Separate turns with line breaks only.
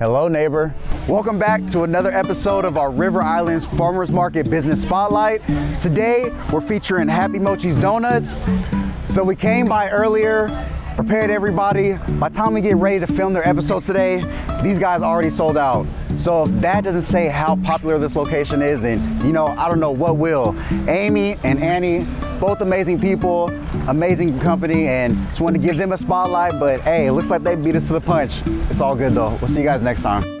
Hello, neighbor. Welcome back to another episode of our River Islands Farmers Market Business Spotlight. Today, we're featuring Happy Mochi's Donuts. So we came by earlier, prepared everybody. By the time we get ready to film their episode today, these guys already sold out. So if that doesn't say how popular this location is, then you know, I don't know what will. Amy and Annie, both amazing people, amazing company, and just wanted to give them a spotlight, but hey, it looks like they beat us to the punch. It's all good though. We'll see you guys next time.